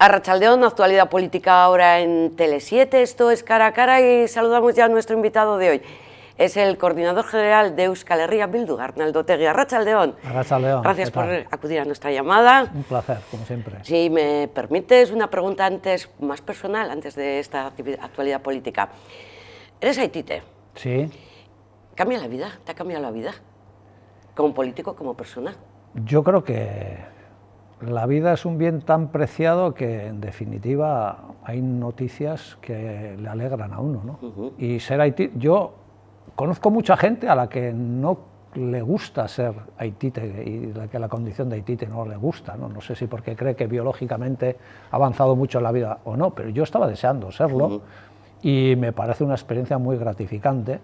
A Rachaldeón, actualidad política ahora en Tele7, esto es Cara a Cara y saludamos ya a nuestro invitado de hoy. Es el coordinador general de Euskal Herria Bildu, Arnaldo Tegui. Arrachaldeón. Arrachaldeón. Gracias por acudir a nuestra llamada. Un placer, como siempre. Si me permites una pregunta antes, más personal, antes de esta actualidad política. ¿Eres haitite? Sí. ¿Cambia la vida? ¿Te ha cambiado la vida? ¿Como político, como persona? Yo creo que la vida es un bien tan preciado que, en definitiva, hay noticias que le alegran a uno. ¿no? Y ser Haití, yo conozco mucha gente a la que no le gusta ser haitite y la que la condición de haitite no le gusta, ¿no? no sé si porque cree que biológicamente ha avanzado mucho en la vida o no, pero yo estaba deseando serlo y me parece una experiencia muy gratificante,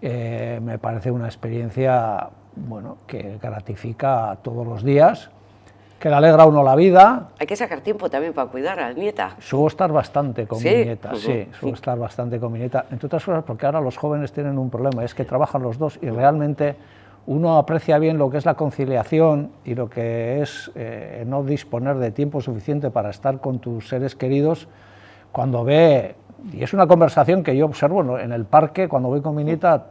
eh, me parece una experiencia bueno, que gratifica todos los días que le alegra a uno la vida. Hay que sacar tiempo también para cuidar a la nieta. Subo estar bastante con mi nieta, sí, subo estar bastante con mi nieta, entre otras cosas porque ahora los jóvenes tienen un problema, es que trabajan los dos y realmente uno aprecia bien lo que es la conciliación y lo que es eh, no disponer de tiempo suficiente para estar con tus seres queridos cuando ve, y es una conversación que yo observo en el parque cuando voy con mi nieta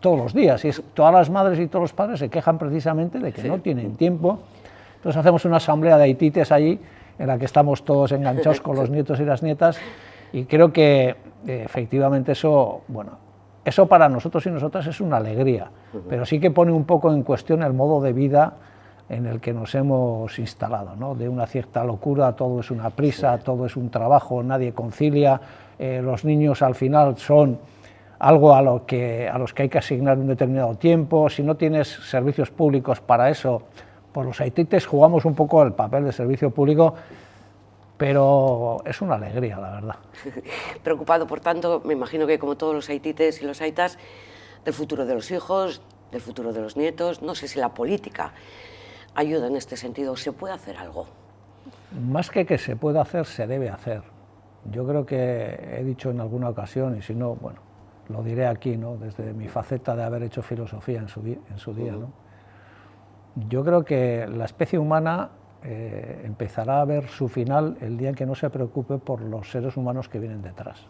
todos los días, y es, todas las madres y todos los padres se quejan precisamente de que no tienen tiempo entonces hacemos una asamblea de haitites allí, en la que estamos todos enganchados con los nietos y las nietas, y creo que eh, efectivamente eso, bueno, eso para nosotros y nosotras es una alegría, pero sí que pone un poco en cuestión el modo de vida en el que nos hemos instalado, ¿no? de una cierta locura, todo es una prisa, todo es un trabajo, nadie concilia, eh, los niños al final son algo a, lo que, a los que hay que asignar un determinado tiempo, si no tienes servicios públicos para eso, por los haitites jugamos un poco el papel de servicio público, pero es una alegría, la verdad. Preocupado, por tanto, me imagino que como todos los haitites y los haitas, del futuro de los hijos, del futuro de los nietos, no sé si la política ayuda en este sentido, ¿se puede hacer algo? Más que que se pueda hacer, se debe hacer. Yo creo que he dicho en alguna ocasión, y si no, bueno, lo diré aquí, ¿no? desde mi faceta de haber hecho filosofía en su, en su día, ¿no? Yo creo que la especie humana eh, empezará a ver su final el día en que no se preocupe por los seres humanos que vienen detrás.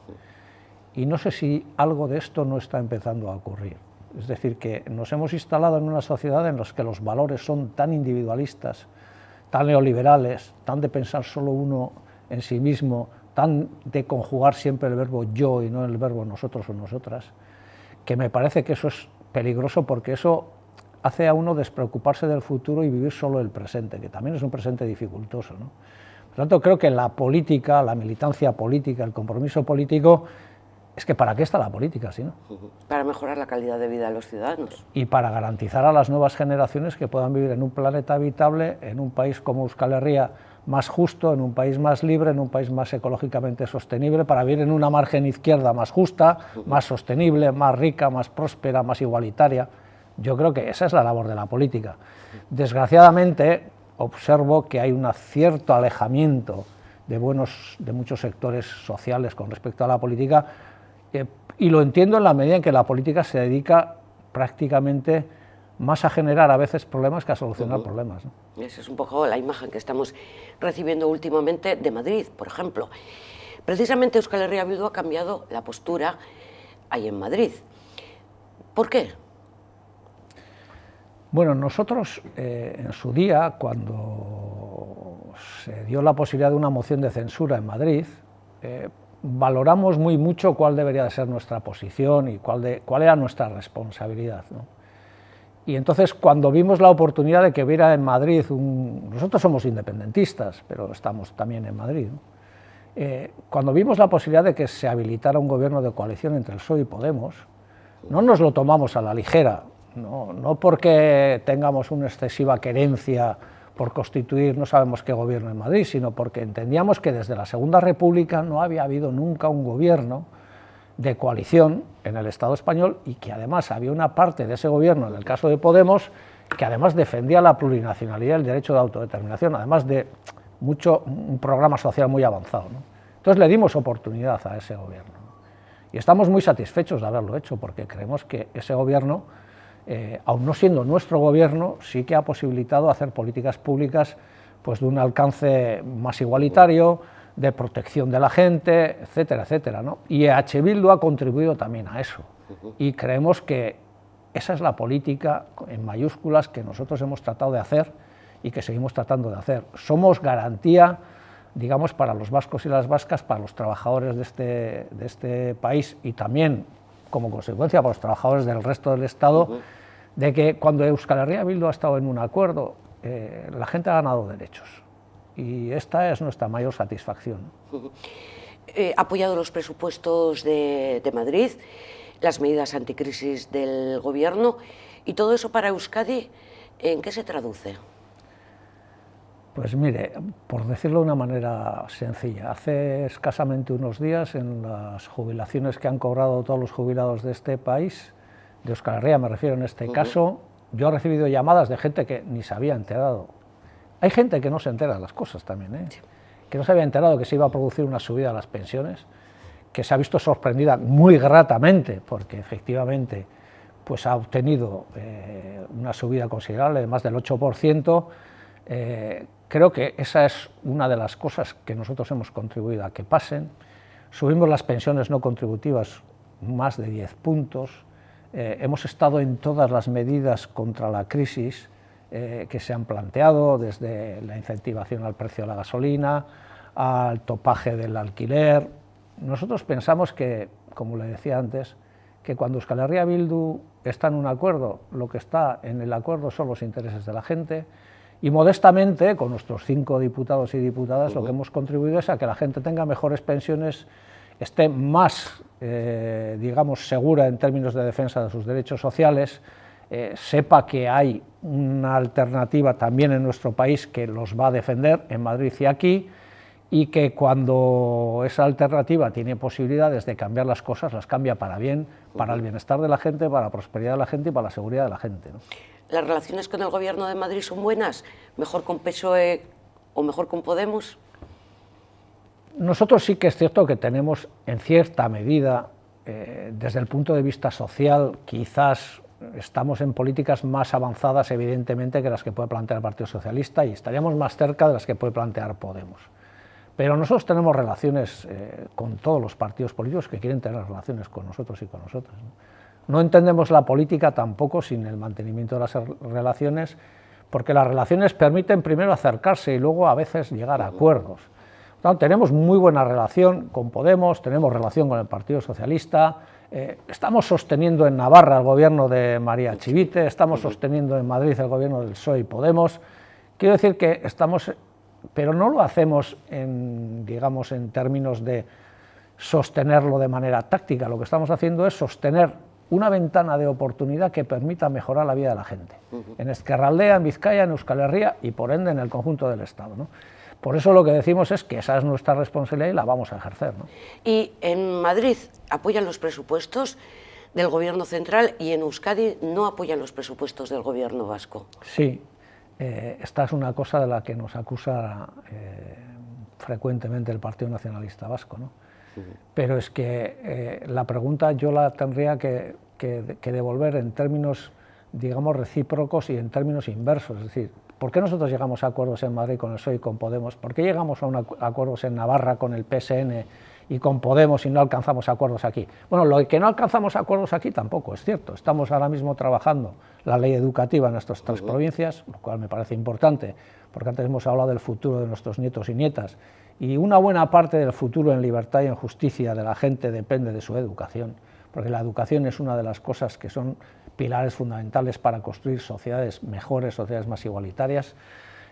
Y no sé si algo de esto no está empezando a ocurrir. Es decir, que nos hemos instalado en una sociedad en la que los valores son tan individualistas, tan neoliberales, tan de pensar solo uno en sí mismo, tan de conjugar siempre el verbo yo y no el verbo nosotros o nosotras, que me parece que eso es peligroso porque eso hace a uno despreocuparse del futuro y vivir solo el presente, que también es un presente dificultoso. ¿no? Por tanto, creo que la política, la militancia política, el compromiso político, es que ¿para qué está la política, si no? Para mejorar la calidad de vida de los ciudadanos. Y para garantizar a las nuevas generaciones que puedan vivir en un planeta habitable, en un país como Euskal Herria, más justo, en un país más libre, en un país más ecológicamente sostenible, para vivir en una margen izquierda más justa, más sostenible, más rica, más próspera, más igualitaria. Yo creo que esa es la labor de la política. Desgraciadamente, observo que hay un cierto alejamiento de, buenos, de muchos sectores sociales con respecto a la política, eh, y lo entiendo en la medida en que la política se dedica prácticamente más a generar a veces problemas que a solucionar problemas. Esa es un poco la imagen que estamos recibiendo últimamente de Madrid, por ejemplo. Precisamente Euskal Herria Bildu ha cambiado la postura ahí en Madrid. ¿Por qué? Bueno, nosotros eh, en su día, cuando se dio la posibilidad de una moción de censura en Madrid, eh, valoramos muy mucho cuál debería de ser nuestra posición y cuál, era nuestra responsabilidad. Y entonces cuando vimos la oportunidad de que hubiera en Madrid, nosotros somos independentistas, pero estamos también en Madrid, eh, cuando vimos la posibilidad de que se habilitara un gobierno de coalición entre el PSOE y Podemos, no nos lo tomamos a la ligera, no, no porque tengamos una excesiva querencia por constituir no sabemos qué gobierno en Madrid, sino porque entendíamos que desde la Segunda República no había habido nunca un gobierno de coalición en el Estado español y que además había una parte de ese gobierno, en el caso de Podemos, que además defendía la plurinacionalidad y el derecho de autodeterminación, además de mucho, un programa social muy avanzado. Entonces le dimos oportunidad a ese gobierno. Y estamos muy satisfechos de haberlo hecho, porque creemos que ese gobierno eh, aun no siendo nuestro gobierno, sí que ha posibilitado hacer políticas públicas pues de un alcance más igualitario, de protección de la gente, etcétera, etcétera. ¿no? Y EH Bildu ha contribuido también a eso. Y creemos que esa es la política en mayúsculas que nosotros hemos tratado de hacer y que seguimos tratando de hacer. Somos garantía, digamos, para los vascos y las vascas, para los trabajadores de este, de este país y también, como consecuencia, para los trabajadores del resto del Estado, de que cuando Euskal Herria Bildu ha estado en un acuerdo, eh, la gente ha ganado derechos. Y esta es nuestra mayor satisfacción. ha apoyado los presupuestos de, de Madrid, las medidas anticrisis del Gobierno, y todo eso para Euskadi, ¿en qué se traduce? Pues mire, por decirlo de una manera sencilla, hace escasamente unos días en las jubilaciones que han cobrado todos los jubilados de este país, de Euskal Herria me refiero en este caso, yo he recibido llamadas de gente que ni se había enterado. Hay gente que no se entera de las cosas también, ¿eh? que no se había enterado que se iba a producir una subida de las pensiones, que se ha visto sorprendida muy gratamente, porque efectivamente pues ha obtenido eh, una subida considerable de más del 8%, eh, creo que esa es una de las cosas que nosotros hemos contribuido a que pasen. Subimos las pensiones no contributivas más de 10 puntos, eh, hemos estado en todas las medidas contra la crisis que se han planteado, desde la incentivación al precio de la gasolina, al topaje del alquiler, nosotros pensamos que, como le decía antes, que cuando Euskal Herria Bildu está en un acuerdo, lo que está en el acuerdo son los intereses de la gente, y modestamente, con nuestros cinco diputados y diputadas, lo que hemos contribuido es a que la gente tenga mejores pensiones, esté más, eh, digamos, segura en términos de defensa de sus derechos sociales, eh, sepa que hay una alternativa también en nuestro país que los va a defender en Madrid y aquí, y que cuando esa alternativa tiene posibilidades de cambiar las cosas, las cambia para bien, para el bienestar de la gente, para la prosperidad de la gente y para la seguridad de la gente. ¿Las relaciones con el Gobierno de Madrid son buenas? ¿Mejor con PSOE o mejor con Podemos? Nosotros sí que es cierto que tenemos, en cierta medida, eh, desde el punto de vista social, quizás estamos en políticas más avanzadas, evidentemente, que las que puede plantear el Partido Socialista y estaríamos más cerca de las que puede plantear Podemos. Pero nosotros tenemos relaciones eh, con todos los partidos políticos que quieren tener relaciones con nosotros y con nosotras. ¿no? Entendemos la política tampoco sin el mantenimiento de las relaciones, porque las relaciones permiten primero acercarse y luego a veces llegar a acuerdos. tenemos muy buena relación con Podemos, tenemos relación con el Partido Socialista, eh, estamos sosteniendo en Navarra el gobierno de María Chivite, estamos sosteniendo en Madrid el gobierno del PSOE y Podemos. Quiero decir que estamos pero no lo hacemos en, digamos, en términos de sostenerlo de manera táctica, lo que estamos haciendo es sostener una ventana de oportunidad que permita mejorar la vida de la gente, en Esquerraldea, en Vizcaya, en Euskal Herria y por ende en el conjunto del Estado. Por eso lo que decimos es que esa es nuestra responsabilidad y la vamos a ejercer. Y en Madrid apoyan los presupuestos del gobierno central y en Euskadi no apoyan los presupuestos del gobierno vasco. Sí, eh, esta es una cosa de la que nos acusa eh, frecuentemente el Partido Nacionalista Vasco, ¿no? Pero es que eh, la pregunta yo la tendría que, devolver en términos, digamos, recíprocos y en términos inversos, es decir, ¿por qué nosotros llegamos a acuerdos en Madrid con el PSOE y con Podemos? ¿Por qué llegamos a acuerdos en Navarra con el PSN y con Podemos y no alcanzamos acuerdos aquí. Bueno, lo que no alcanzamos acuerdos aquí tampoco es cierto. Estamos ahora mismo trabajando la ley educativa en nuestras tres provincias, lo cual me parece importante, porque antes hemos hablado del futuro de nuestros nietos y nietas, y una buena parte del futuro en libertad y en justicia de la gente depende de su educación, porque la educación es una de las cosas que son pilares fundamentales para construir sociedades mejores, sociedades más igualitarias.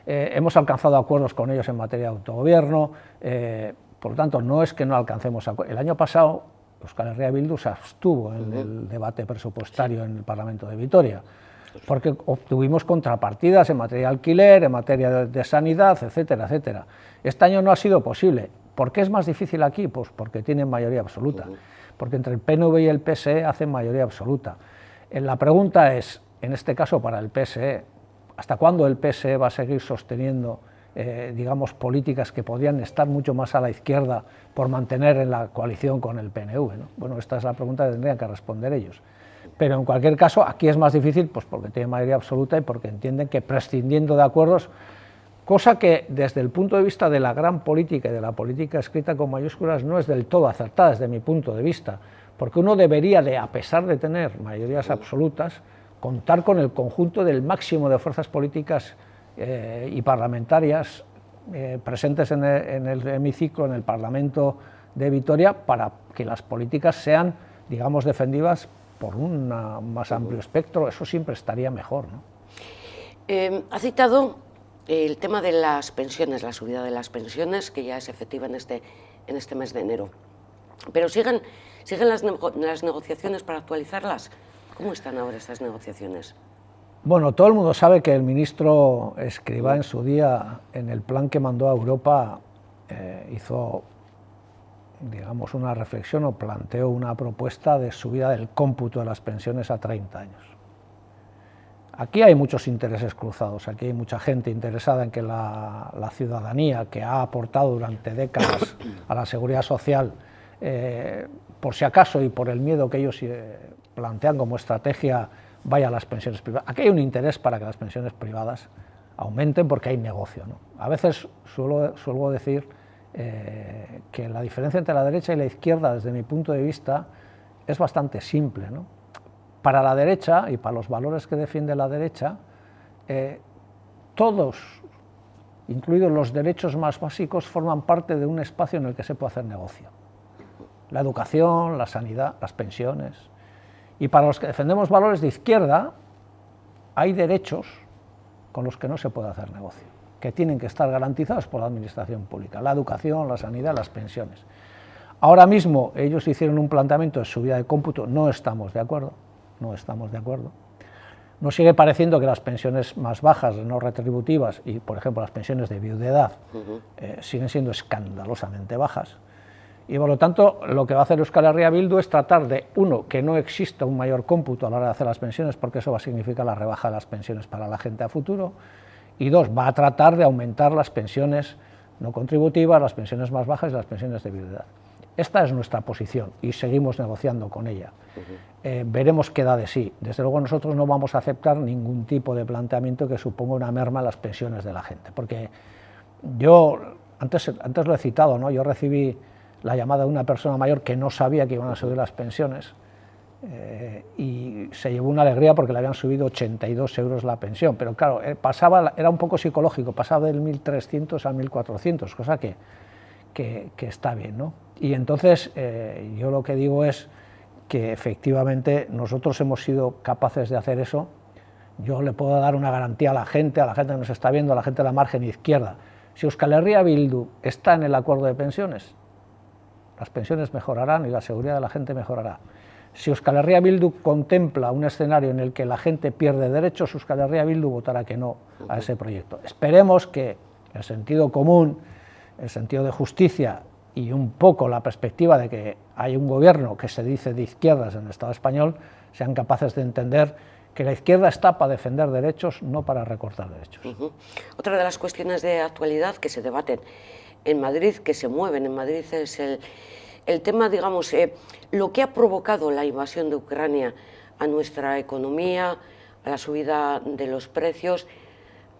Eh, hemos alcanzado acuerdos con ellos en materia de autogobierno, eh, por lo tanto, no es que no alcancemos El año pasado, Euskal Herria Bildu se abstuvo en el debate presupuestario en el Parlamento de Vitoria, porque obtuvimos contrapartidas en materia de alquiler, en materia de, sanidad, etcétera, etcétera. Este año no ha sido posible. ¿Por qué es más difícil aquí? Pues porque tienen mayoría absoluta, porque entre el PNV y el PSE hacen mayoría absoluta. Eh, la pregunta es, en este caso para el PSE, ¿hasta cuándo el PSE va a seguir sosteniendo eh, digamos, políticas que podrían estar mucho más a la izquierda por mantener en la coalición con el PNV. Bueno, esta es la pregunta que tendrían que responder ellos. Pero en cualquier caso, aquí es más difícil pues porque tiene mayoría absoluta y porque entienden que prescindiendo de acuerdos cosa que desde el punto de vista de la gran política y de la política escrita con mayúsculas no es del todo acertada desde mi punto de vista, porque uno debería de, a pesar de tener mayorías absolutas, contar con el conjunto del máximo de fuerzas políticas eh, y parlamentarias eh, presentes en el, hemiciclo, en el Parlamento de Vitoria, para que las políticas sean, digamos, defendidas por un más amplio espectro, eso siempre estaría mejor. ¿no? Eh, ha citado el tema de las pensiones, la subida de las pensiones, que ya es efectiva en este, en este mes de enero. Pero siguen, siguen las, las negociaciones para actualizarlas. ¿Cómo están ahora estas negociaciones? Bueno, todo el mundo sabe que el ministro Escriba en su día, en el plan que mandó a Europa, eh, hizo, digamos, una reflexión o planteó una propuesta de subida del cómputo de las pensiones a 30 años. Aquí hay muchos intereses cruzados, aquí hay mucha gente interesada en que la, ciudadanía que ha aportado durante décadas a la seguridad social, eh, por si acaso y por el miedo que ellos eh, plantean como estrategia vaya a las pensiones privadas. Aquí hay un interés para que las pensiones privadas aumenten porque hay negocio. ¿no? A veces suelo, suelo decir eh, que la diferencia entre la derecha y la izquierda, desde mi punto de vista, es bastante simple. ¿no? Para la derecha y para los valores que defiende la derecha, eh, todos, incluidos los derechos más básicos, forman parte de un espacio en el que se puede hacer negocio. La educación, la sanidad, las pensiones, y para los que defendemos valores de izquierda, hay derechos con los que no se puede hacer negocio, que tienen que estar garantizados por la administración pública, la educación, la sanidad, las pensiones. Ahora mismo ellos hicieron un planteamiento de subida de cómputo, no estamos de acuerdo, no estamos de acuerdo. Nos sigue pareciendo que las pensiones más bajas, no retributivas, y por ejemplo las pensiones de viudedad, eh, siguen siendo escandalosamente bajas, y por lo tanto lo que va a hacer Euskal Herria Bildu es tratar de, uno, que no exista un mayor cómputo a la hora de hacer las pensiones, porque eso va a significar la rebaja de las pensiones para la gente a futuro, y dos, va a tratar de aumentar las pensiones no contributivas, las pensiones más bajas y las pensiones de viudedad. Esta es nuestra posición y seguimos negociando con ella. Eh, veremos qué da de sí. Desde luego nosotros no vamos a aceptar ningún tipo de planteamiento que suponga una merma a las pensiones de la gente, porque yo, antes, antes lo he citado, ¿no? yo recibí la llamada de una persona mayor que no sabía que iban a subir las pensiones eh, y se llevó una alegría porque le habían subido 82 euros la pensión, pero claro, eh, pasaba, era un poco psicológico, pasaba del 1.300 a 1.400, cosa que, que, está bien. ¿no? Y entonces eh, yo lo que digo es que efectivamente nosotros hemos sido capaces de hacer eso, yo le puedo dar una garantía a la gente, a la gente que nos está viendo, a la gente de la margen izquierda, si Euskal Herria Bildu está en el acuerdo de pensiones, las pensiones mejorarán y la seguridad de la gente mejorará. Si Euskal Herria Bildu contempla un escenario en el que la gente pierde derechos, Euskal Herria Bildu votará que no a ese proyecto. Esperemos que el sentido común, el sentido de justicia y un poco la perspectiva de que hay un gobierno que se dice de izquierdas en el Estado español, sean capaces de entender que la izquierda está para defender derechos, no para recortar derechos. Otra de las cuestiones de actualidad que se debaten en Madrid, que se mueven en Madrid, es el, el tema, digamos, eh, lo que ha provocado la invasión de Ucrania a nuestra economía, a la subida de los precios.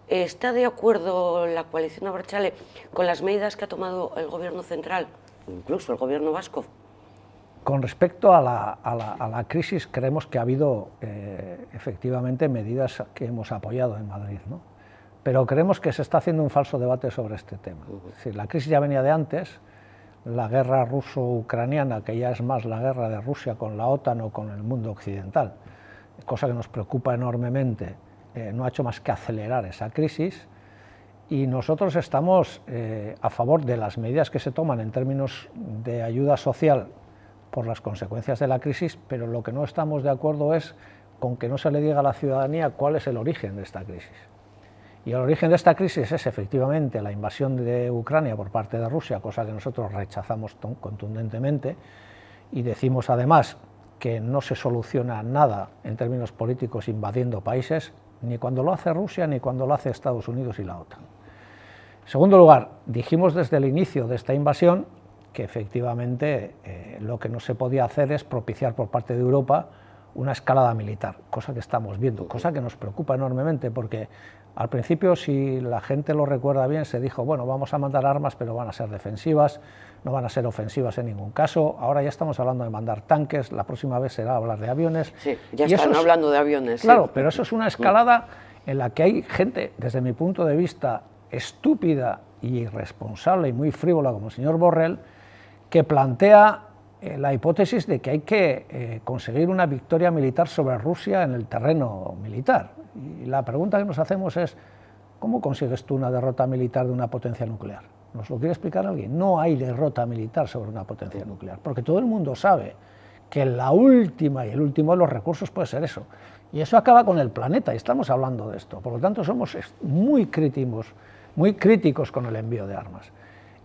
¿Está de acuerdo la coalición Abertzale con las medidas que ha tomado el gobierno central, incluso el gobierno vasco? Con respecto a la, crisis, creemos que ha habido eh, efectivamente medidas que hemos apoyado en Madrid, ¿no? Pero creemos que se está haciendo un falso debate sobre este tema. la crisis ya venía de antes, la guerra ruso-ucraniana, que ya es más la guerra de Rusia con la OTAN o con el mundo occidental, cosa que nos preocupa enormemente, eh, no ha hecho más que acelerar esa crisis y nosotros estamos eh, a favor de las medidas que se toman en términos de ayuda social por las consecuencias de la crisis, pero lo que no estamos de acuerdo es con que no se le diga a la ciudadanía cuál es el origen de esta crisis. Y el origen de esta crisis es efectivamente la invasión de Ucrania por parte de Rusia, cosa que nosotros rechazamos contundentemente, y decimos además que no se soluciona nada en términos políticos invadiendo países, ni cuando lo hace Rusia ni cuando lo hace Estados Unidos y la OTAN. En segundo lugar, dijimos desde el inicio de esta invasión que efectivamente eh, lo que no se podía hacer es propiciar por parte de Europa una escalada militar, cosa que estamos viendo, cosa que nos preocupa enormemente porque al principio, si la gente lo recuerda bien, se dijo, bueno, vamos a mandar armas, pero van a ser defensivas, no van a ser ofensivas en ningún caso. Ahora ya estamos hablando de mandar tanques, la próxima vez será hablar de aviones. Sí, ya están hablando de aviones. Claro, pero eso es una escalada en la que hay gente, desde mi punto de vista, estúpida y irresponsable y muy frívola como el señor Borrell, que plantea eh, la hipótesis de que hay que eh, conseguir una victoria militar sobre Rusia en el terreno militar. Y la pregunta que nos hacemos es, ¿cómo consigues tú una derrota militar de una potencia nuclear? ¿Nos lo quiere explicar alguien? No hay derrota militar sobre una potencia nuclear, porque todo el mundo sabe que la última y el último de los recursos puede ser eso. Y eso acaba con el planeta, y estamos hablando de esto. Por lo tanto, somos muy críticos, muy críticos con el envío de armas.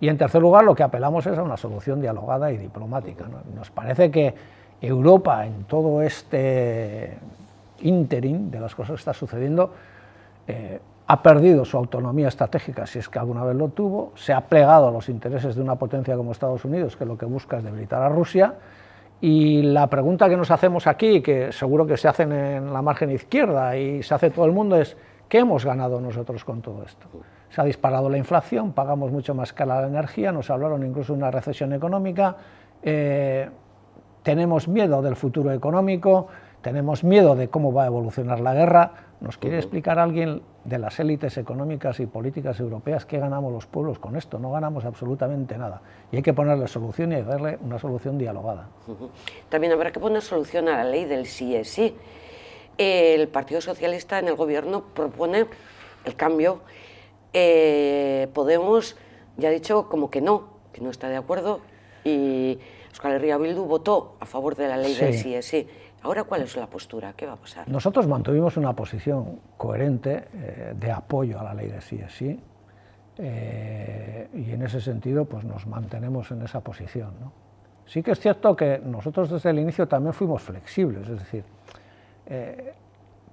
Y en tercer lugar, lo que apelamos es a una solución dialogada y diplomática. Nos parece que Europa, en todo este interim de las cosas que está sucediendo, eh, ha perdido su autonomía estratégica, si es que alguna vez lo tuvo, se ha plegado a los intereses de una potencia como Estados Unidos, que lo que busca es debilitar a Rusia, y la pregunta que nos hacemos aquí, que seguro que se hacen en la margen izquierda y se hace todo el mundo, es ¿qué hemos ganado nosotros con todo esto? Se ha disparado la inflación, pagamos mucho más cara la energía, nos hablaron incluso de una recesión económica, eh, tenemos miedo del futuro económico, tenemos miedo de cómo va a evolucionar la guerra. ¿Nos quiere explicar alguien de las élites económicas y políticas europeas qué ganamos los pueblos con esto? No ganamos absolutamente nada. Y hay que ponerle solución y darle una solución dialogada. También habrá que poner solución a la ley del sí es sí. El Partido Socialista en el Gobierno propone el cambio eh, Podemos ya ha dicho como que no, que no está de acuerdo y Euskal Herria Bildu votó a favor de la ley del sí es sí. Ahora, ¿cuál es la postura? ¿Qué va a pasar? Nosotros mantuvimos una posición coherente eh, de apoyo a la ley del sí eh, y en ese sentido pues nos mantenemos en esa posición. Sí que es cierto que nosotros desde el inicio también fuimos flexibles, es decir,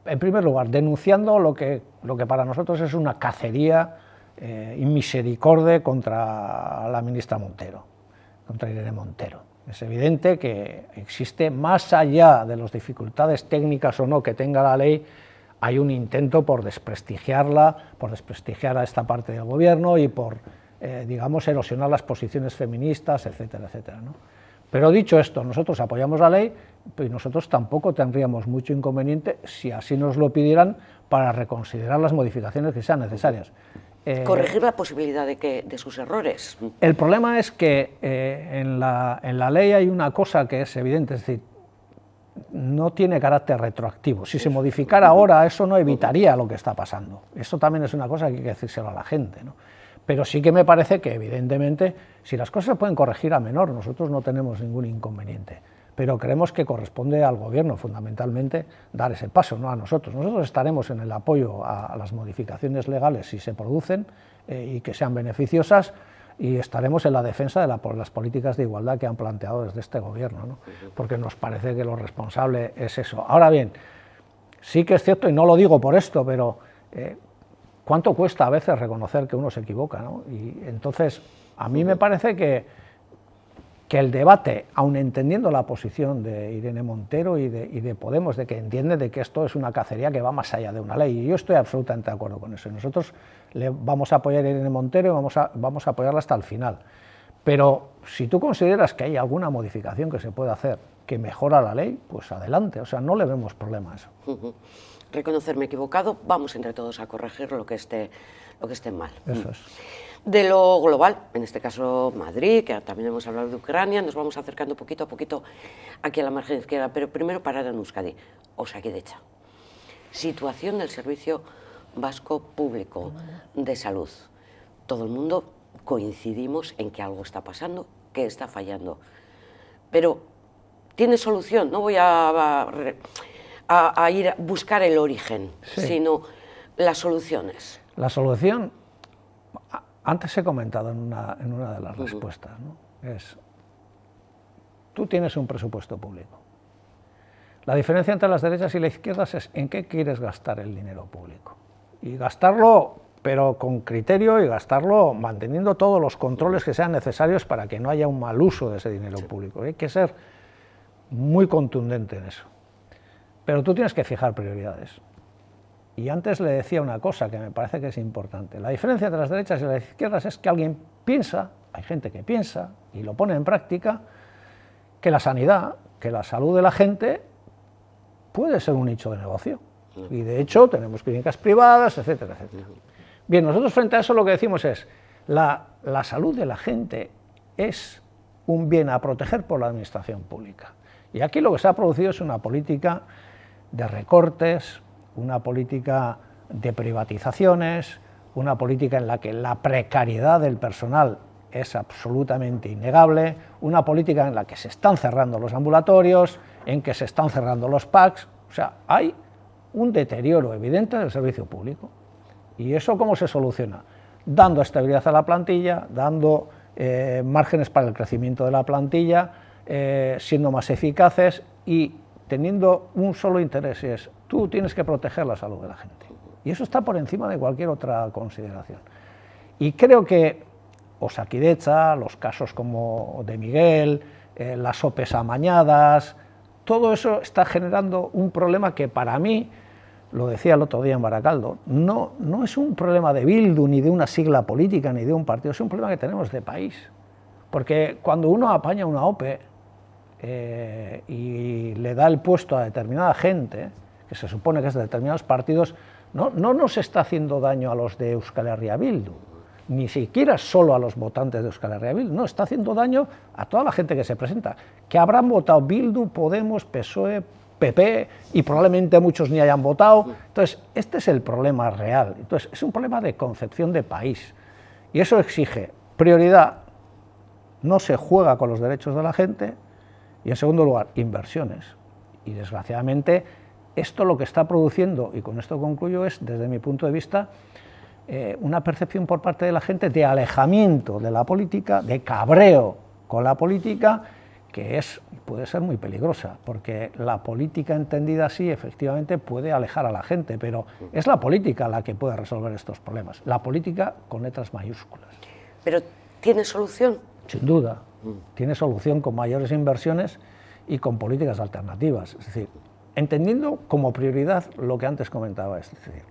en primer lugar, denunciando lo que, lo que para nosotros es una cacería eh, inmisericorde contra la ministra Montero, contra Irene Montero. Es evidente que existe, más allá de las dificultades técnicas o no que tenga la ley, hay un intento por desprestigiarla, por desprestigiar a esta parte del gobierno y por, eh, digamos, erosionar las posiciones feministas, etcétera, etcétera. ¿no? Pero dicho esto, nosotros apoyamos la ley y nosotros tampoco tendríamos mucho inconveniente si así nos lo pidieran para reconsiderar las modificaciones que sean necesarias. Eh, Corregir la posibilidad de, que, de sus errores. El problema es que eh, en, la, en, la, ley hay una cosa que es evidente, es decir, no tiene carácter retroactivo. Si se modificara ahora, eso no evitaría lo que está pasando. Eso también es una cosa que hay que decírselo a la gente. ¿no? Pero sí que me parece que, evidentemente, si las cosas se pueden corregir a menor, nosotros no tenemos ningún inconveniente. Pero creemos que corresponde al Gobierno, fundamentalmente, dar ese paso, no a nosotros. Nosotros estaremos en el apoyo a, las modificaciones legales si se producen eh, y que sean beneficiosas, y estaremos en la defensa de las políticas de igualdad que han planteado desde este Gobierno, ¿no? porque nos parece que lo responsable es eso. Ahora bien, sí que es cierto, y no lo digo por esto, pero eh, cuánto cuesta a veces reconocer que uno se equivoca. ¿no? Y entonces, a mí me parece que, que el debate, aun entendiendo la posición de Irene Montero y de, y de, Podemos, de que entiende de que esto es una cacería que va más allá de una ley, y yo estoy absolutamente de acuerdo con eso. Nosotros le vamos a apoyar a Irene Montero y vamos a, vamos a apoyarla hasta el final. Pero si tú consideras que hay alguna modificación que se puede hacer que mejora la ley, pues adelante, o sea, no le vemos problema a eso reconocerme equivocado, vamos entre todos a corregir lo que esté, lo que esté mal. Eso es. De lo global, en este caso Madrid, que también hemos hablado de Ucrania, nos vamos acercando poquito a poquito aquí a la margen izquierda, pero primero parar en Euskadi, Osakidecha. Situación del Servicio Vasco Público de Salud. Todo el mundo coincidimos en que algo está pasando, que está fallando. Pero, ¿tiene solución? No voy a a, ir a buscar el origen, sino las soluciones. La solución, antes he comentado en una, en una de las respuestas, es, tú tienes un presupuesto público. La diferencia entre las derechas y las izquierdas es en qué quieres gastar el dinero público. Y gastarlo, pero con criterio y gastarlo manteniendo todos los controles que sean necesarios para que no haya un mal uso de ese dinero público. Hay que ser muy contundente en eso. Pero tú tienes que fijar prioridades. Y antes le decía una cosa que me parece que es importante. La diferencia entre las derechas y las izquierdas es que alguien piensa, hay gente que piensa y lo pone en práctica, que la sanidad, que la salud de la gente puede ser un nicho de negocio. Y de hecho tenemos clínicas privadas, etcétera, etcétera. Bien, nosotros frente a eso lo que decimos es, la, la salud de la gente es un bien a proteger por la administración pública. Y aquí lo que se ha producido es una política de recortes, una política de privatizaciones, una política en la que la precariedad del personal es absolutamente innegable, una política en la que se están cerrando los ambulatorios, en que se están cerrando los PACs, o sea, hay un deterioro evidente del servicio público. ¿Y eso cómo se soluciona? Dando estabilidad a la plantilla, dando eh, márgenes para el crecimiento de la plantilla, eh, siendo más eficaces y teniendo un solo interés, y es tú tienes que proteger la salud de la gente. Y eso está por encima de cualquier otra consideración. Y creo que Osakidecha, los casos como de Miguel, eh, las OPEs amañadas, todo eso está generando un problema que para mí, lo decía el otro día en Baracaldo, no, no es un problema de Bildu, ni de una sigla política, ni de un partido, es un problema que tenemos de país. Porque cuando uno apaña una OPE eh, y le da el puesto a determinada gente, que se supone que es de determinados partidos, no, no nos está haciendo daño a los de Euskal Herria Bildu, ni siquiera solo a los votantes de Euskal Herria Bildu, no, está haciendo daño a toda la gente que se presenta, que habrán votado Bildu, Podemos, PSOE, PP, y probablemente muchos ni hayan votado. Entonces, este es el problema real. Entonces, es un problema de concepción de país. Y eso exige prioridad, no se juega con los derechos de la gente, y en segundo lugar, inversiones. Y desgraciadamente, esto lo que está produciendo, y con esto concluyo, es, desde mi punto de vista, eh, una percepción por parte de la gente de alejamiento de la política, de cabreo con la política, que es, puede ser muy peligrosa, porque la política entendida así efectivamente puede alejar a la gente, pero es la política la que puede resolver estos problemas, la política con letras mayúsculas. ¿Pero tiene solución? Sin duda. Tiene solución con mayores inversiones y con políticas alternativas. Es decir, entendiendo como prioridad lo que antes comentaba, es decir,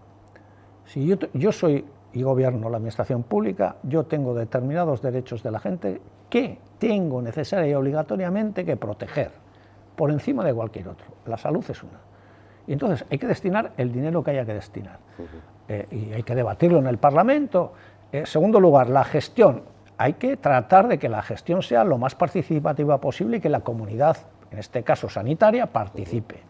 si yo, soy y gobierno la administración pública, yo tengo determinados derechos de la gente que tengo necesaria y obligatoriamente que proteger, por encima de cualquier otro. La salud es una. Y entonces hay que destinar el dinero que haya que destinar. Eh, y hay que debatirlo en el Parlamento. En eh, segundo lugar, la gestión. Hay que tratar de que la gestión sea lo más participativa posible y que la comunidad, en este caso sanitaria, participe.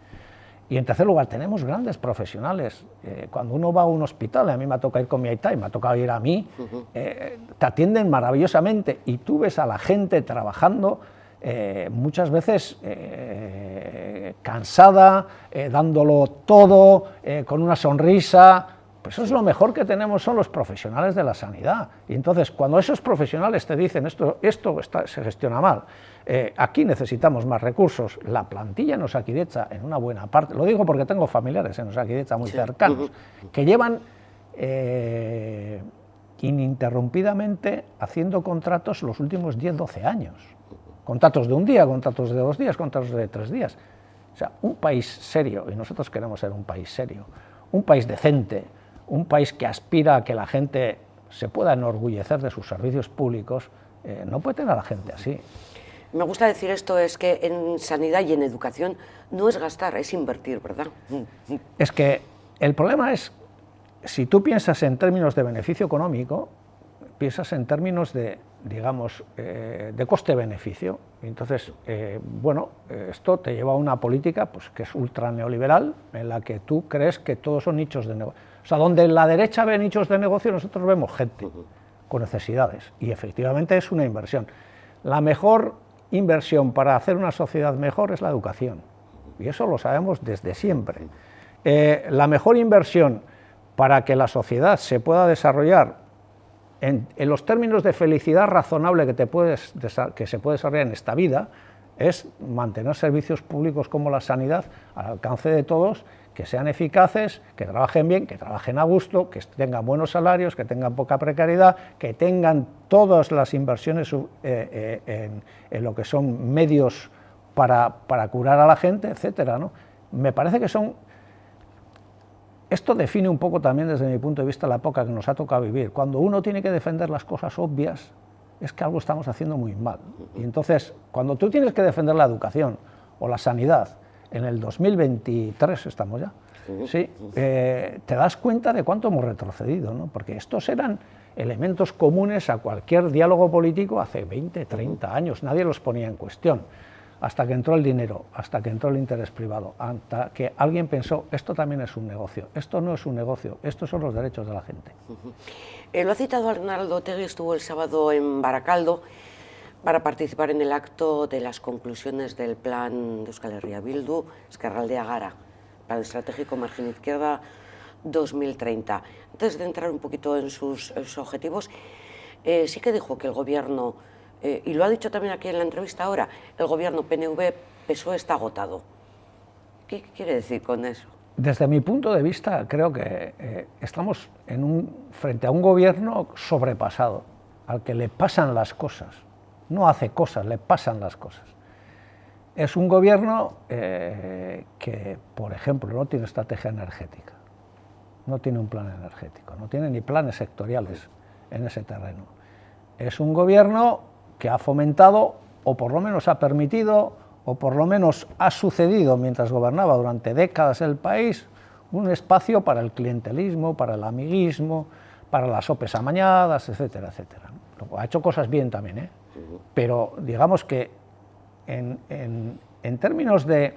Y en tercer lugar, tenemos grandes profesionales. Eh, cuando uno va a un hospital, a mí me ha tocado ir con mi aita y me ha tocado ir a mí, eh, te atienden maravillosamente y tú ves a la gente trabajando eh, muchas veces cansada, dándolo todo, con una sonrisa, pues eso es lo mejor que tenemos son los profesionales de la sanidad. Y entonces, cuando esos profesionales te dicen esto, esto se gestiona mal, eh, aquí necesitamos más recursos, la plantilla en Osakidecha, en una buena parte, lo digo porque tengo familiares en Osakidecha muy cercanos, que llevan eh, ininterrumpidamente haciendo contratos los últimos 10-12 años. Contratos de un día, contratos de dos días, contratos de tres días. O sea, un país serio, y nosotros queremos ser un país serio, un país decente, un país que aspira a que la gente se pueda enorgullecer de sus servicios públicos, eh, no puede tener a la gente así. Me gusta decir esto, es que en sanidad y en educación no es gastar, es invertir, ¿verdad? Es que el problema es, si tú piensas en términos de beneficio económico, piensas en términos de, digamos, eh, de coste-beneficio. Entonces, eh, bueno, esto te lleva a una política pues, que es ultra neoliberal, en la que tú crees que todos son nichos de negocio. O sea, donde la derecha ve nichos de negocio, nosotros vemos gente con necesidades, y efectivamente es una inversión. La mejor inversión para hacer una sociedad mejor es la educación, y eso lo sabemos desde siempre. Eh, la mejor inversión para que la sociedad se pueda desarrollar en, los términos de felicidad razonable que, te puedes, que se puede desarrollar en esta vida es mantener servicios públicos como la sanidad al alcance de todos que sean eficaces, que trabajen bien, que trabajen a gusto, que tengan buenos salarios, que tengan poca precariedad, que tengan todas las inversiones eh, eh, en, lo que son medios para, curar a la gente, etcétera. ¿no? me parece que son... Esto define un poco también desde mi punto de vista la época que nos ha tocado vivir. Cuando uno tiene que defender las cosas obvias, es que algo estamos haciendo muy mal. Y entonces, cuando tú tienes que defender la educación o la sanidad, en el 2023 estamos ya, ¿sí? Eh, te das cuenta de cuánto hemos retrocedido, ¿no? porque estos eran elementos comunes a cualquier diálogo político hace 20, 30 años, nadie los ponía en cuestión, hasta que entró el dinero, hasta que entró el interés privado, hasta que alguien pensó, esto también es un negocio, esto no es un negocio, estos son los derechos de la gente. Eh, lo ha citado Arnaldo Tegui, estuvo el sábado en Baracaldo para participar en el acto de las conclusiones del plan de Euskal Herria Bildu, Escarraldea Gara, plan estratégico margen izquierda 2030. Antes de entrar un poquito en sus, objetivos, eh, sí que dijo que el gobierno, eh, y lo ha dicho también aquí en la entrevista ahora, el gobierno PNV-PSOE está agotado. ¿Qué quiere decir con eso? Desde mi punto de vista, creo que eh, estamos en un, frente a un gobierno sobrepasado, al que le pasan las cosas. No hace cosas, le pasan las cosas. Es un gobierno que, por ejemplo, no tiene estrategia energética no tiene un plan energético, no tiene ni planes sectoriales en ese terreno. Es un gobierno que ha fomentado, o por lo menos ha permitido, o por lo menos ha sucedido mientras gobernaba durante décadas el país, un espacio para el clientelismo, para el amiguismo, para las opes amañadas, etcétera, etcétera. Ha hecho cosas bien también, ¿eh? Pero digamos que en, en términos de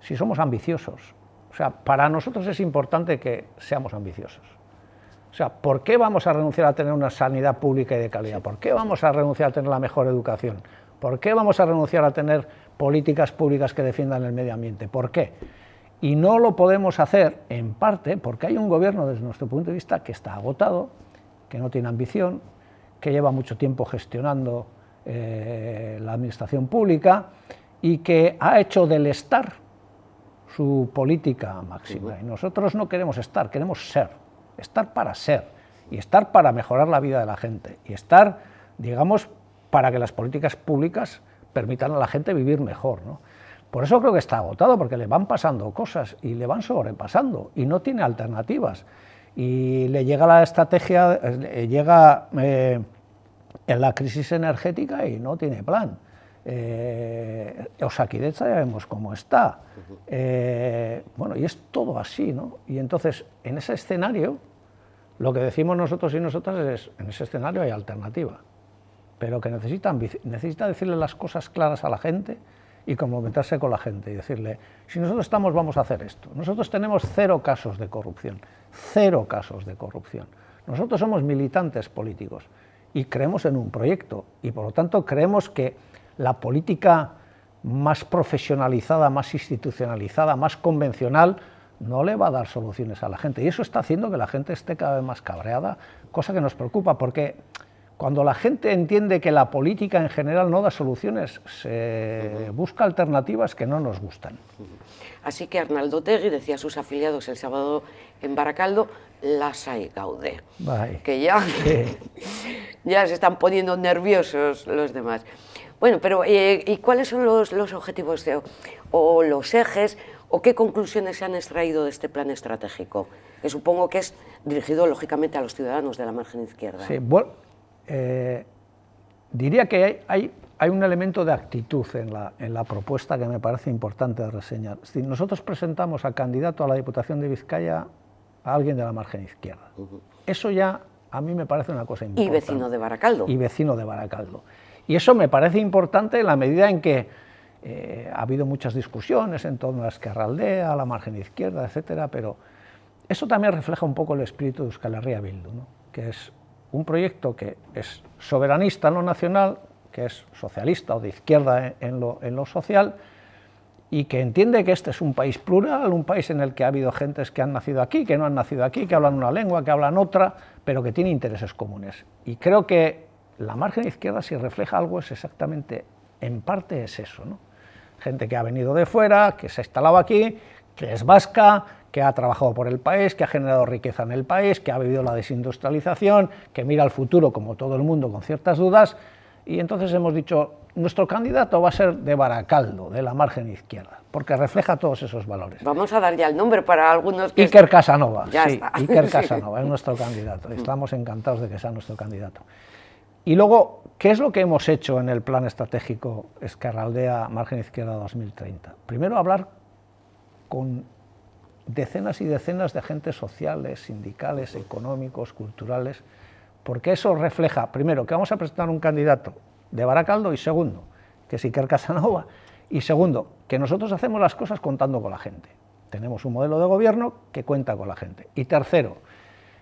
si somos ambiciosos, o sea, para nosotros es importante que seamos ambiciosos. O sea, ¿por qué vamos a renunciar a tener una sanidad pública y de calidad? ¿Por qué vamos a renunciar a tener la mejor educación? ¿Por qué vamos a renunciar a tener políticas públicas que defiendan el medio ambiente? ¿Por qué? Y no lo podemos hacer, en parte, porque hay un gobierno, desde nuestro punto de vista, que está agotado, que no tiene ambición, que lleva mucho tiempo gestionando eh, la administración pública y que ha hecho del estar su política máxima. Y nosotros no queremos estar, queremos ser, estar para ser, y estar para mejorar la vida de la gente, y estar, digamos, para que las políticas públicas permitan a la gente vivir mejor. ¿no? Por eso creo que está agotado, porque le van pasando cosas y le van sobrepasando, y no tiene alternativas. Y le llega la estrategia, llega eh, en la crisis energética y no tiene plan eh, Osakidecha ya vemos cómo está, eh, bueno, y es todo así, ¿no? Y entonces, en ese escenario, lo que decimos nosotros y nosotras es, en ese escenario hay alternativa, pero que necesita, necesita decirle las cosas claras a la gente y comprometerse con la gente y decirle, si nosotros estamos, vamos a hacer esto. Nosotros tenemos cero casos de corrupción, cero casos de corrupción. Nosotros somos militantes políticos y creemos en un proyecto y por lo tanto creemos que la política más profesionalizada, más institucionalizada, más convencional, no le va a dar soluciones a la gente. Y eso está haciendo que la gente esté cada vez más cabreada, cosa que nos preocupa, porque cuando la gente entiende que la política en general no da soluciones, se busca alternativas que no nos gustan. Así que Arnaldo Tegui decía a sus afiliados el sábado en Baracaldo, las hay gaude, que ya, ya se están poniendo nerviosos los demás. Bueno, pero eh, ¿y cuáles son los, objetivos o los ejes o qué conclusiones se han extraído de este plan estratégico? Que supongo que es dirigido lógicamente a los ciudadanos de la margen izquierda. Sí, bueno, eh, diría que hay, hay, un elemento de actitud en la, en la, propuesta que me parece importante reseñar. Si nosotros presentamos a candidato a la Diputación de Vizcaya a alguien de la margen izquierda, eso ya a mí me parece una cosa importante. Y vecino de Baracaldo. Y vecino de Baracaldo. Y eso me parece importante en la medida en que eh, ha habido muchas discusiones en torno a Esquerraldea, a la margen izquierda, etcétera, pero eso también refleja un poco el espíritu de Euskal Herria Bildu, que es un proyecto que es soberanista en lo nacional, que es socialista o de izquierda en lo, en lo social, y que entiende que este es un país plural, un país en el que ha habido gentes que han nacido aquí, que no han nacido aquí, que hablan una lengua, que hablan otra, pero que tiene intereses comunes. Y creo que la margen izquierda si refleja algo es exactamente, en parte es eso, ¿no? gente que ha venido de fuera, que se ha instalado aquí, que es vasca, que ha trabajado por el país, que ha generado riqueza en el país, que ha vivido la desindustrialización, que mira al futuro como todo el mundo con ciertas dudas Y entonces hemos dicho, nuestro candidato va a ser de Baracaldo, de la margen izquierda, porque refleja todos esos valores. Vamos a dar ya el nombre para algunos que... Iker Casanova, sí, Iker Casanova es nuestro candidato. Estamos encantados de que sea nuestro candidato. Y luego, ¿qué es lo que hemos hecho en el plan estratégico Escarraldea Margen Izquierda 2030? Primero, hablar con decenas y decenas de agentes sociales, sindicales, económicos, culturales, porque eso refleja, primero, que vamos a presentar un candidato de Baracaldo y segundo, que es Iker Casanova, y segundo, que nosotros hacemos las cosas contando con la gente. Tenemos un modelo de gobierno que cuenta con la gente. Y tercero,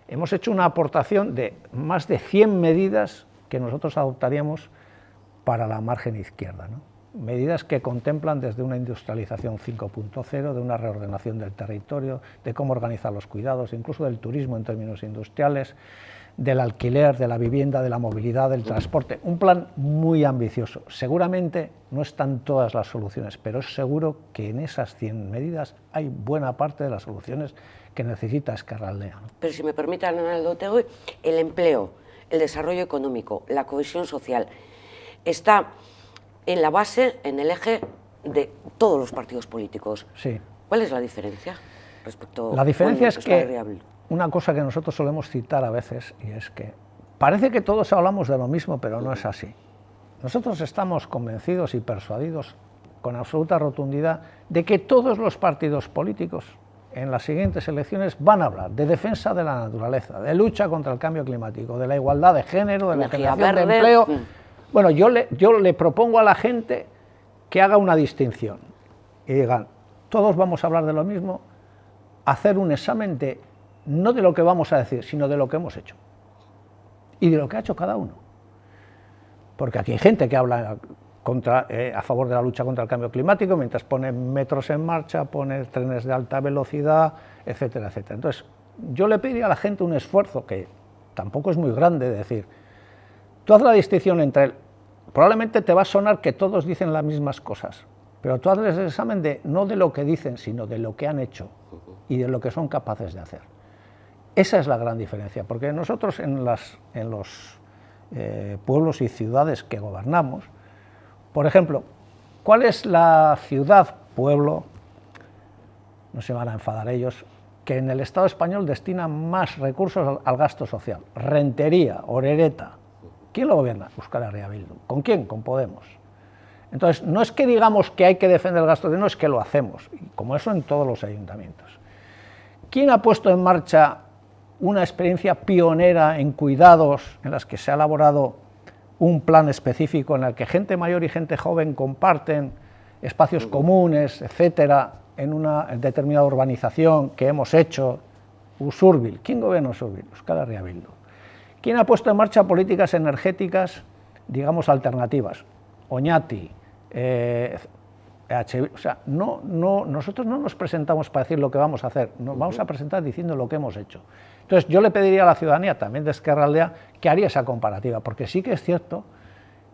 hemos hecho una aportación de más de 100 medidas que nosotros adoptaríamos para la margen izquierda. Medidas que contemplan desde una industrialización 5.0, de una reordenación del territorio, de cómo organizar los cuidados, incluso del turismo en términos industriales, del alquiler, de la vivienda, de la movilidad, del transporte. Un plan muy ambicioso. Seguramente no están todas las soluciones, pero es seguro que en esas 100 medidas hay buena parte de las soluciones que necesita Escarraldea. Pero si me permiten, el empleo, el desarrollo económico, la cohesión social, está en la base, en el eje de todos los partidos políticos. Sí. ¿Cuál es la diferencia respecto La diferencia es que una cosa que nosotros solemos citar a veces, y es que parece que todos hablamos de lo mismo, pero no es así. Nosotros estamos convencidos y persuadidos con absoluta rotundidad de que todos los partidos políticos en las siguientes elecciones van a hablar de defensa de la naturaleza, de lucha contra el cambio climático, de la igualdad de género, de la generación de empleo. Mm. Bueno, yo le, propongo a la gente que haga una distinción y digan, todos vamos a hablar de lo mismo, hacer un examen de no de lo que vamos a decir, sino de lo que hemos hecho y de lo que ha hecho cada uno. Porque aquí hay gente que habla eh, a favor de la lucha contra el cambio climático, mientras pone metros en marcha, pone trenes de alta velocidad, etcétera, etcétera. Entonces, yo le pediría a la gente un esfuerzo que tampoco es muy grande, de decir, tú haz la distinción entre, probablemente te va a sonar que todos dicen las mismas cosas, pero tú hazles el examen de no de lo que dicen, sino de lo que han hecho y de lo que son capaces de hacer. Esa es la gran diferencia, porque nosotros en, en los eh, pueblos y ciudades que gobernamos, por ejemplo, ¿cuál es la ciudad, pueblo, no se van a enfadar ellos, que en el Estado español destina más recursos al, gasto social? Rentería, Orereta. ¿Quién lo gobierna? Euskal Herria Bildu. ¿Con quién? Con Podemos. Entonces, no es que digamos que hay que defender el gasto, no es que lo hacemos, como eso en todos los ayuntamientos. ¿Quién ha puesto en marcha una experiencia pionera en cuidados, en las que se ha elaborado un plan específico en el que gente mayor y gente joven comparten espacios comunes, etcétera, en una determinada urbanización que hemos hecho, Usurbil. ¿Quién gobierna Usurbil? Euskal Herria Bildu. ¿Quién ha puesto en marcha políticas energéticas, digamos, alternativas? Oñati, eh, o sea, no, no, nosotros no nos presentamos para decir lo que vamos a hacer, nos vamos a presentar diciendo lo que hemos hecho. Entonces, yo le pediría a la ciudadanía, también de Esquerra Aldea, que haría esa comparativa, porque sí que es cierto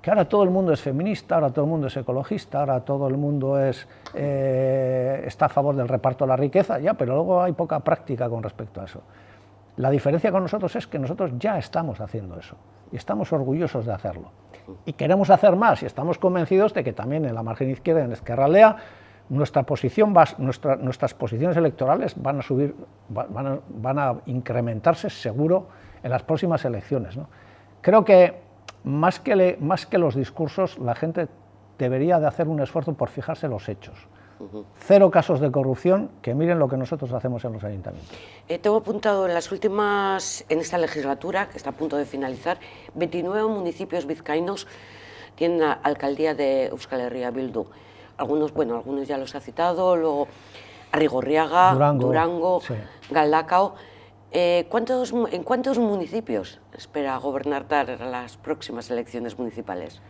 que ahora todo el mundo es feminista, ahora todo el mundo es ecologista, ahora todo el mundo es, eh, está a favor del reparto de la riqueza, ya, pero luego hay poca práctica con respecto a eso. La diferencia con nosotros es que nosotros ya estamos haciendo eso y estamos orgullosos de hacerlo. Y queremos hacer más y estamos convencidos de que también en la margen izquierda, en Esquerra Aldea, nuestra posición nuestras posiciones electorales van a subir, van a, incrementarse seguro en las próximas elecciones. Creo que más que, más que los discursos, la gente debería de hacer un esfuerzo por fijarse los hechos. Cero casos de corrupción, que miren lo que nosotros hacemos en los ayuntamientos. Eh, tengo apuntado en las últimas, en esta legislatura, que está a punto de finalizar, 29 municipios vizcaínos tienen alcaldía de Euskal Herria Bildu algunos, bueno, algunos ya los ha citado, luego Arrigorriaga, Durango, Galdacao. Eh, ¿cuántos, ¿En cuántos municipios espera gobernar las próximas elecciones municipales?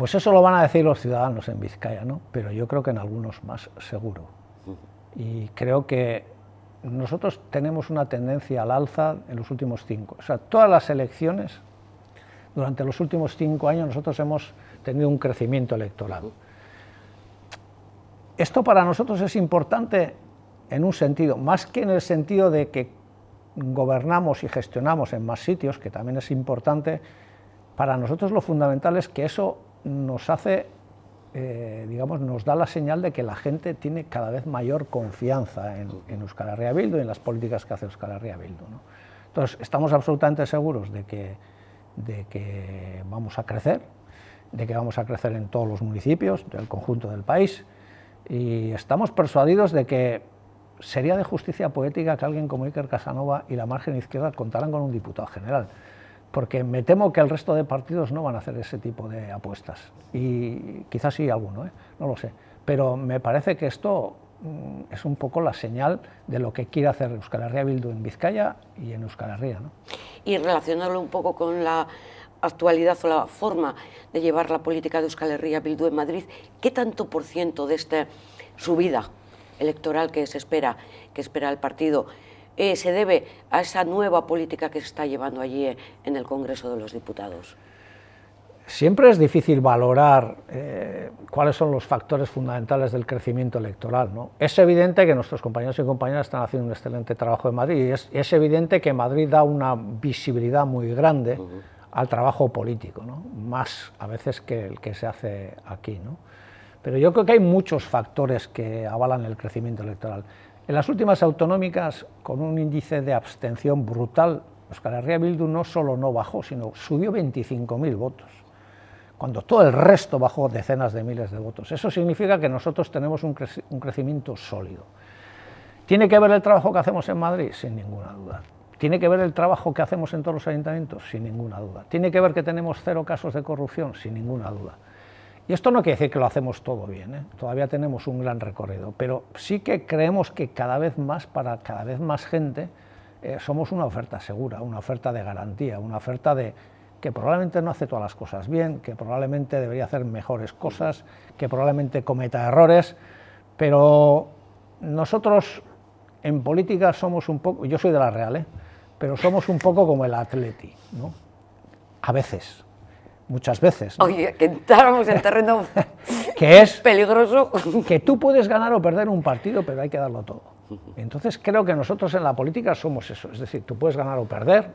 Pues eso lo van a decir los ciudadanos en Vizcaya, ¿no? pero yo creo que en algunos más seguro. Y creo que nosotros tenemos una tendencia al alza en los últimos cinco. O sea, todas las elecciones, durante los últimos cinco años, nosotros hemos tenido un crecimiento electoral. Esto para nosotros es importante en un sentido, más que en el sentido de que gobernamos y gestionamos en más sitios, que también es importante, para nosotros lo fundamental es que eso nos hace, eh, digamos, nos da la señal de que la gente tiene cada vez mayor confianza en, Euskal Herria Bildu y en las políticas que hace Euskal Herria Bildu. Entonces, estamos absolutamente seguros de que, de que vamos a crecer, de que vamos a crecer en todos los municipios del conjunto del país, y estamos persuadidos de que sería de justicia poética que alguien como Iker Casanova y la margen izquierda contaran con un diputado general, porque me temo que el resto de partidos no van a hacer ese tipo de apuestas, y quizás sí alguno, ¿eh? no lo sé, pero me parece que esto mm, es un poco la señal de lo que quiere hacer Euskal Herria Bildu en Vizcaya y en Euskal Herria. ¿no? Y relacionarlo un poco con la actualidad o la forma de llevar la política de Euskal Herria Bildu en Madrid, ¿qué tanto por ciento de esta subida electoral que se espera, que espera el partido, eh, se debe a esa nueva política que se está llevando allí en el Congreso de los Diputados? Siempre es difícil valorar eh, cuáles son los factores fundamentales del crecimiento electoral. ¿no? Es evidente que nuestros compañeros y compañeras están haciendo un excelente trabajo en Madrid y es, evidente que Madrid da una visibilidad muy grande al trabajo político, ¿no? más a veces que el que se hace aquí. ¿no? Pero yo creo que hay muchos factores que avalan el crecimiento electoral. En las últimas autonómicas, con un índice de abstención brutal, Euskal Herria Bildu no solo no bajó, sino subió 25.000 votos, cuando todo el resto bajó decenas de miles de votos. Eso significa que nosotros tenemos un, un crecimiento sólido. ¿Tiene que ver el trabajo que hacemos en Madrid? Sin ninguna duda. ¿Tiene que ver el trabajo que hacemos en todos los ayuntamientos? Sin ninguna duda. ¿Tiene que ver que tenemos cero casos de corrupción? Sin ninguna duda. Y esto no quiere decir que lo hacemos todo bien, ¿eh? todavía tenemos un gran recorrido, pero sí que creemos que cada vez más, para cada vez más gente, eh, somos una oferta segura, una oferta de garantía, una oferta de que probablemente no hace todas las cosas bien, que probablemente debería hacer mejores cosas, que probablemente cometa errores, pero nosotros en política somos un poco, yo soy de la Real, ¿eh? pero somos un poco como el atleti, ¿no? A veces, muchas veces. Oye, que entráramos en terreno que es peligroso. Que tú puedes ganar o perder un partido, pero hay que darlo todo. Entonces creo que nosotros en la política somos eso, es decir, tú puedes ganar o perder.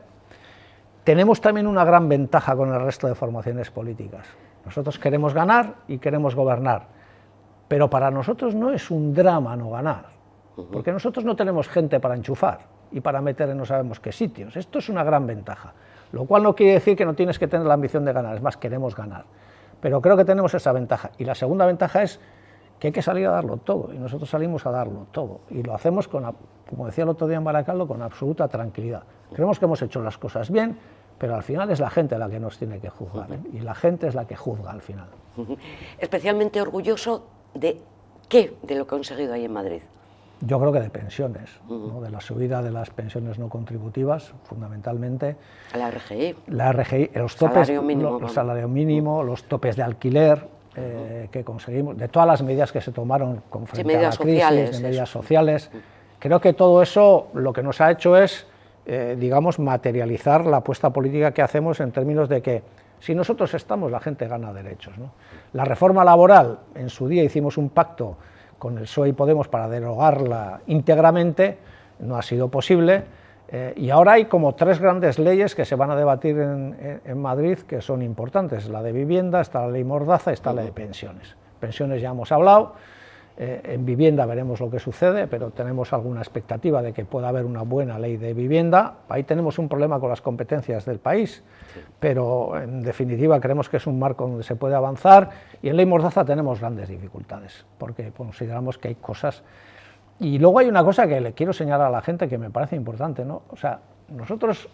Tenemos también una gran ventaja con el resto de formaciones políticas. Nosotros queremos ganar y queremos gobernar, pero para nosotros no es un drama no ganar, porque nosotros no tenemos gente para enchufar y para meter en no sabemos qué sitios. Esto es una gran ventaja, lo cual no quiere decir que no tienes que tener la ambición de ganar, es más, queremos ganar. Pero creo que tenemos esa ventaja. Y la segunda ventaja es que hay que salir a darlo todo, y nosotros salimos a darlo todo, y lo hacemos, con, como decía el otro día en Baracaldo, con absoluta tranquilidad. Creemos que hemos hecho las cosas bien, pero al final es la gente la que nos tiene que juzgar, ¿eh? y la gente es la que juzga al final. Especialmente orgulloso de qué de lo conseguido ahí en Madrid. Yo creo que de pensiones, de la subida de las pensiones no contributivas, fundamentalmente. La RGI. La RGI, los topes, salario mínimo, los, salario mínimo, los topes de alquiler eh, que conseguimos, de todas las medidas que se tomaron con frente a la crisis, de medidas sociales. Creo que todo eso lo que nos ha hecho es, eh, digamos, materializar la apuesta política que hacemos en términos de que si nosotros estamos, la gente gana derechos. La reforma laboral, en su día hicimos un pacto con el PSOE y Podemos para derogarla íntegramente, no ha sido posible, eh, y ahora hay como tres grandes leyes que se van a debatir en, Madrid que son importantes, la de vivienda, está la ley Mordaza, está la de pensiones. Pensiones ya hemos hablado, eh, en vivienda veremos lo que sucede, pero tenemos alguna expectativa de que pueda haber una buena ley de vivienda. Ahí tenemos un problema con las competencias del país, pero en definitiva creemos que es un marco donde se puede avanzar y en ley Mordaza tenemos grandes dificultades, porque consideramos que hay cosas... Y luego hay una cosa que le quiero señalar a la gente que me parece importante, ¿no? O sea, nosotros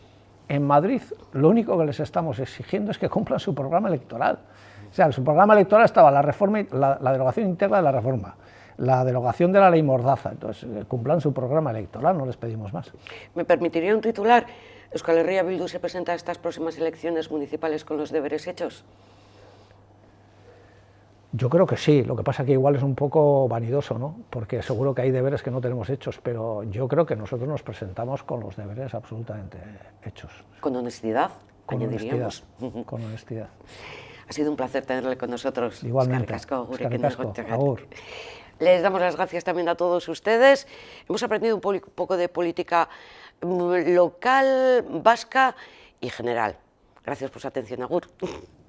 en Madrid lo único que les estamos exigiendo es que cumplan su programa electoral. O sea, en su programa electoral estaba la, reforma, la, la derogación interna de la reforma, la derogación de la ley Mordaza. Entonces, eh, cumplan su programa electoral, no les pedimos más. ¿Me permitiría un titular? ¿Euskal Herria Bildu se presenta a estas próximas elecciones municipales con los deberes hechos? Yo creo que sí, lo que pasa que igual es un poco vanidoso, ¿no? porque seguro que hay deberes que no tenemos hechos, pero yo creo que nosotros nos presentamos con los deberes absolutamente hechos. Con honestidad, con honestidad, con honestidad. Ha sido un placer tenerle con nosotros. Igualmente. Les damos las gracias también a todos ustedes. Hemos aprendido un poco de política mm, local, vasca y general, Gracias por su atención, Agur.